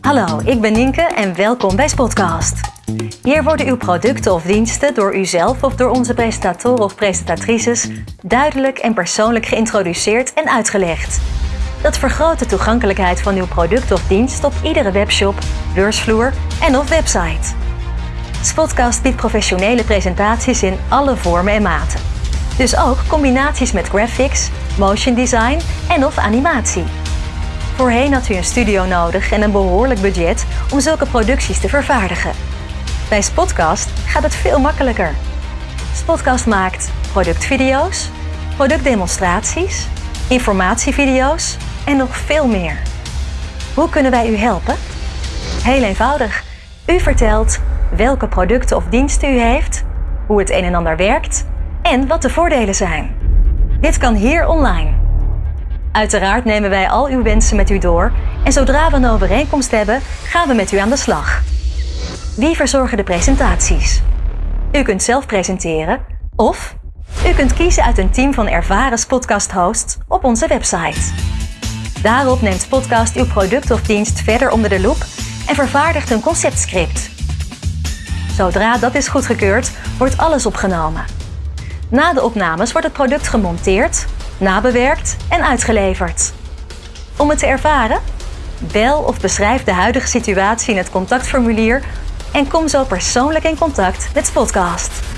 Hallo, ik ben Nienke en welkom bij Spotcast. Hier worden uw producten of diensten door uzelf of door onze presentatoren of presentatrices duidelijk en persoonlijk geïntroduceerd en uitgelegd. Dat vergroot de toegankelijkheid van uw product of dienst op iedere webshop, beursvloer en of website. Spotcast biedt professionele presentaties in alle vormen en maten. Dus ook combinaties met graphics, motion design en of animatie. Voorheen had u een studio nodig en een behoorlijk budget om zulke producties te vervaardigen. Bij Spotcast gaat het veel makkelijker. Spotcast maakt productvideo's, productdemonstraties, informatievideo's en nog veel meer. Hoe kunnen wij u helpen? Heel eenvoudig. U vertelt welke producten of diensten u heeft, hoe het een en ander werkt en wat de voordelen zijn. Dit kan hier online. Uiteraard nemen wij al uw wensen met u door en zodra we een overeenkomst hebben, gaan we met u aan de slag. Wie verzorgen de presentaties? U kunt zelf presenteren of u kunt kiezen uit een team van ervaren podcast-hosts op onze website. Daarop neemt Podcast uw product of dienst verder onder de loep en vervaardigt een conceptscript. Zodra dat is goedgekeurd, wordt alles opgenomen. Na de opnames wordt het product gemonteerd, nabewerkt en uitgeleverd. Om het te ervaren? Bel of beschrijf de huidige situatie in het contactformulier en kom zo persoonlijk in contact met Spotcast.